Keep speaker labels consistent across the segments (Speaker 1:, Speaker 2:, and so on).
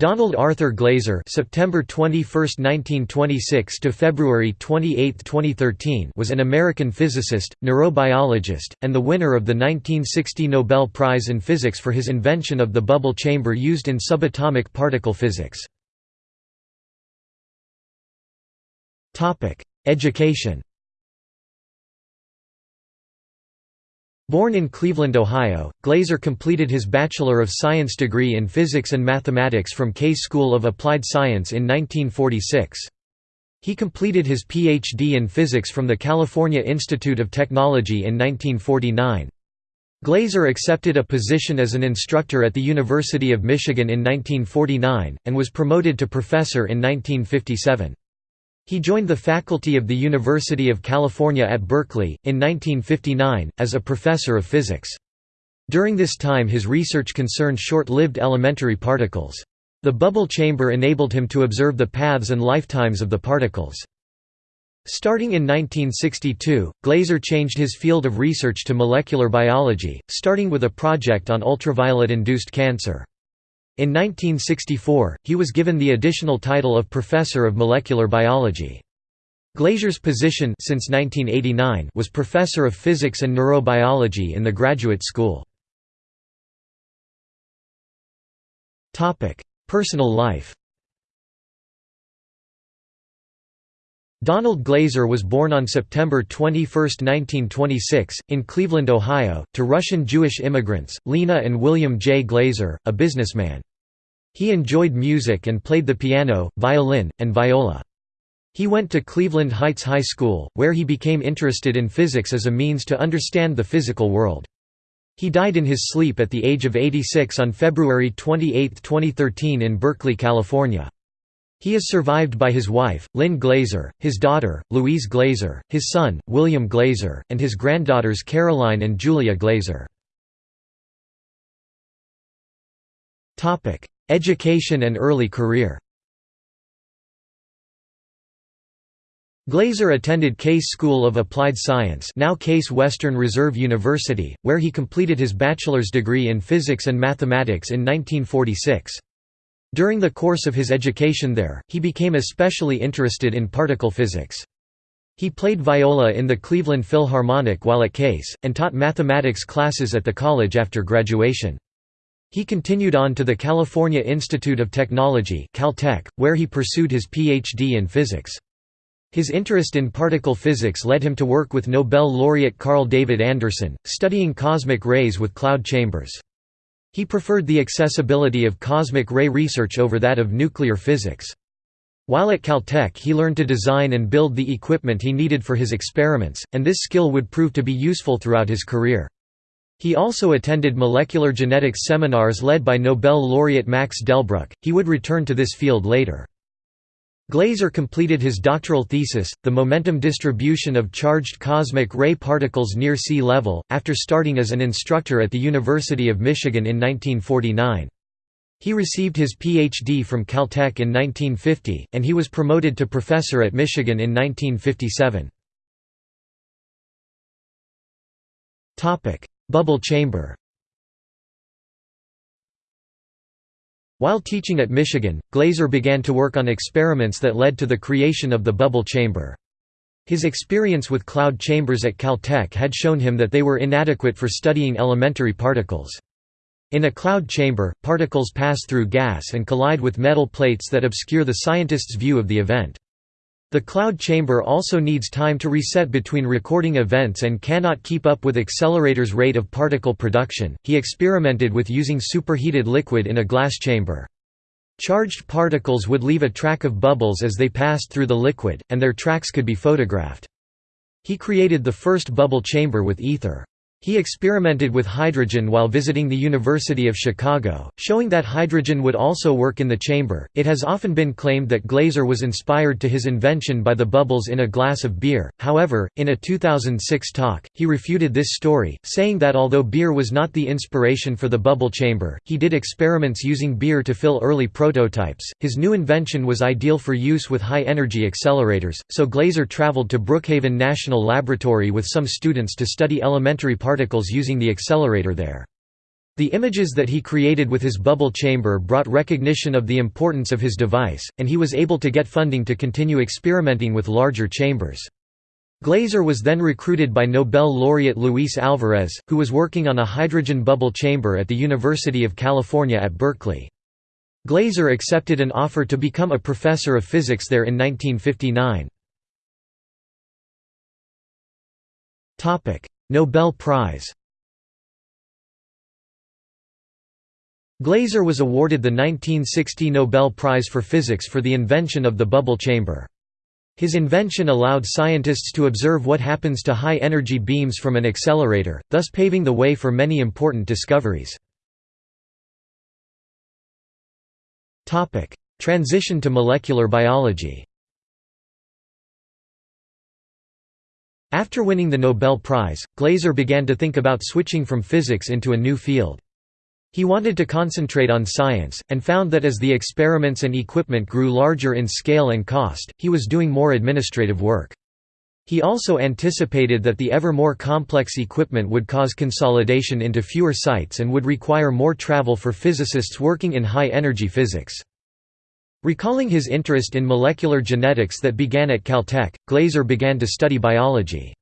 Speaker 1: Donald Arthur Glaser (September 21, 1926 to February 28, 2013) was an American physicist, neurobiologist, and the winner of the 1960 Nobel Prize in Physics for his invention of the bubble chamber used in subatomic particle physics. Topic: Education. Born in Cleveland, Ohio, Glaser completed his Bachelor of Science degree in Physics and Mathematics from Case School of Applied Science in 1946. He completed his Ph.D. in Physics from the California Institute of Technology in 1949. Glaser accepted a position as an instructor at the University of Michigan in 1949, and was promoted to professor in 1957. He joined the faculty of the University of California at Berkeley, in 1959, as a professor of physics. During this time his research concerned short-lived elementary particles. The bubble chamber enabled him to observe the paths and lifetimes of the particles. Starting in 1962, Glaser changed his field of research to molecular biology, starting with a project on ultraviolet-induced cancer. In 1964, he was given the additional title of Professor of Molecular Biology. Glaser's position since 1989 was Professor of Physics and Neurobiology in the Graduate School. Personal life Donald Glaser was born on September 21, 1926, in Cleveland, Ohio, to Russian Jewish immigrants, Lena and William J. Glaser, a businessman. He enjoyed music and played the piano, violin, and viola. He went to Cleveland Heights High School, where he became interested in physics as a means to understand the physical world. He died in his sleep at the age of 86 on February 28, 2013 in Berkeley, California. He is survived by his wife, Lynn Glaser, his daughter, Louise Glaser, his son, William Glaser, and his granddaughters Caroline and Julia Glaser. Education and early career Glaser attended Case School of Applied Science now Case Western Reserve University, where he completed his bachelor's degree in physics and mathematics in 1946. During the course of his education there, he became especially interested in particle physics. He played viola in the Cleveland Philharmonic while at Case, and taught mathematics classes at the college after graduation. He continued on to the California Institute of Technology Caltech, where he pursued his Ph.D. in physics. His interest in particle physics led him to work with Nobel laureate Carl David Anderson, studying cosmic rays with cloud chambers. He preferred the accessibility of cosmic ray research over that of nuclear physics. While at Caltech he learned to design and build the equipment he needed for his experiments, and this skill would prove to be useful throughout his career. He also attended molecular genetics seminars led by Nobel laureate Max Delbruck. He would return to this field later. Glaser completed his doctoral thesis, The Momentum Distribution of Charged Cosmic Ray Particles Near Sea Level, after starting as an instructor at the University of Michigan in 1949. He received his Ph.D. from Caltech in 1950, and he was promoted to professor at Michigan in 1957. Bubble chamber While teaching at Michigan, Glaser began to work on experiments that led to the creation of the bubble chamber. His experience with cloud chambers at Caltech had shown him that they were inadequate for studying elementary particles. In a cloud chamber, particles pass through gas and collide with metal plates that obscure the scientist's view of the event. The cloud chamber also needs time to reset between recording events and cannot keep up with accelerator's rate of particle production. He experimented with using superheated liquid in a glass chamber. Charged particles would leave a track of bubbles as they passed through the liquid, and their tracks could be photographed. He created the first bubble chamber with ether. He experimented with hydrogen while visiting the University of Chicago, showing that hydrogen would also work in the chamber. It has often been claimed that Glaser was inspired to his invention by the bubbles in a glass of beer, however, in a 2006 talk, he refuted this story, saying that although beer was not the inspiration for the bubble chamber, he did experiments using beer to fill early prototypes. His new invention was ideal for use with high energy accelerators, so Glaser traveled to Brookhaven National Laboratory with some students to study elementary particles using the accelerator there. The images that he created with his bubble chamber brought recognition of the importance of his device, and he was able to get funding to continue experimenting with larger chambers. Glaser was then recruited by Nobel laureate Luis Alvarez, who was working on a hydrogen bubble chamber at the University of California at Berkeley. Glaser accepted an offer to become a professor of physics there in 1959. Nobel Prize Glaser was awarded the 1960 Nobel Prize for Physics for the invention of the bubble chamber. His invention allowed scientists to observe what happens to high-energy beams from an accelerator, thus paving the way for many important discoveries. Transition to molecular biology After winning the Nobel Prize, Glaser began to think about switching from physics into a new field. He wanted to concentrate on science, and found that as the experiments and equipment grew larger in scale and cost, he was doing more administrative work. He also anticipated that the ever more complex equipment would cause consolidation into fewer sites and would require more travel for physicists working in high-energy physics. Recalling his interest in molecular genetics that began at Caltech, Glaser began to study biology.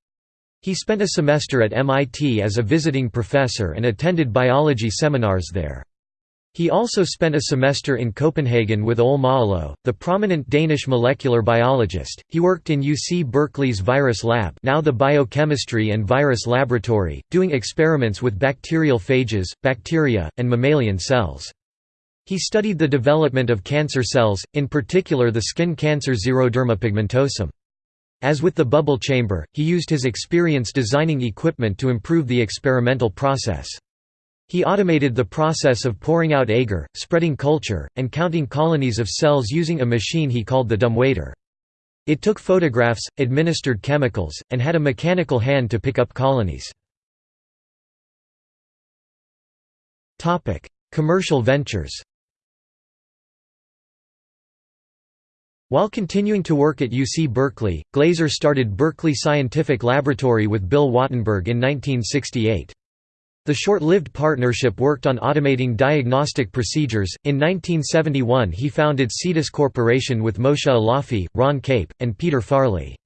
Speaker 1: He spent a semester at MIT as a visiting professor and attended biology seminars there. He also spent a semester in Copenhagen with Ole Maaløe, the prominent Danish molecular biologist. He worked in UC Berkeley's Virus Lab, now the Biochemistry and Virus Laboratory, doing experiments with bacterial phages, bacteria, and mammalian cells. He studied the development of cancer cells, in particular the skin cancer xeroderma pigmentosum. As with the bubble chamber, he used his experience designing equipment to improve the experimental process. He automated the process of pouring out agar, spreading culture, and counting colonies of cells using a machine he called the dumbwaiter. It took photographs, administered chemicals, and had a mechanical hand to pick up colonies. Commercial ventures While continuing to work at UC Berkeley, Glaser started Berkeley Scientific Laboratory with Bill Wattenberg in 1968. The short-lived partnership worked on automating diagnostic procedures. In 1971, he founded Cetus Corporation with Moshe Alafi, Ron Cape, and Peter Farley.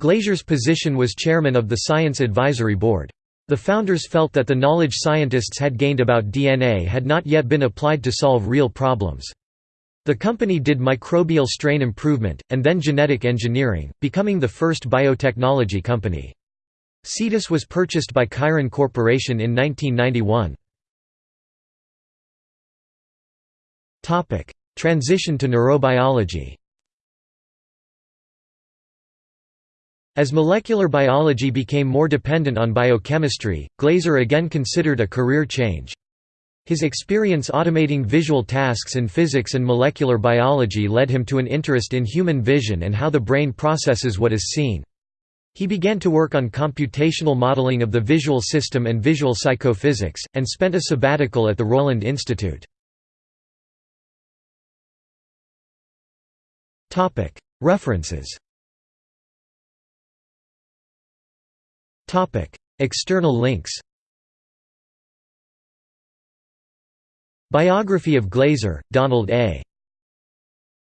Speaker 1: Glaser's position was chairman of the Science Advisory Board. The founders felt that the knowledge scientists had gained about DNA had not yet been applied to solve real problems. The company did microbial strain improvement, and then genetic engineering, becoming the first biotechnology company. Cetus was purchased by Chiron Corporation in 1991. Transition to neurobiology As molecular biology became more dependent on biochemistry, Glaser again considered a career change. His experience automating visual tasks in physics and molecular biology led him to an interest in human vision and how the brain processes what is seen. He began to work on computational modeling of the visual system and visual psychophysics, and spent a sabbatical at the Rowland Institute. References External links Biography of Glaser, Donald A.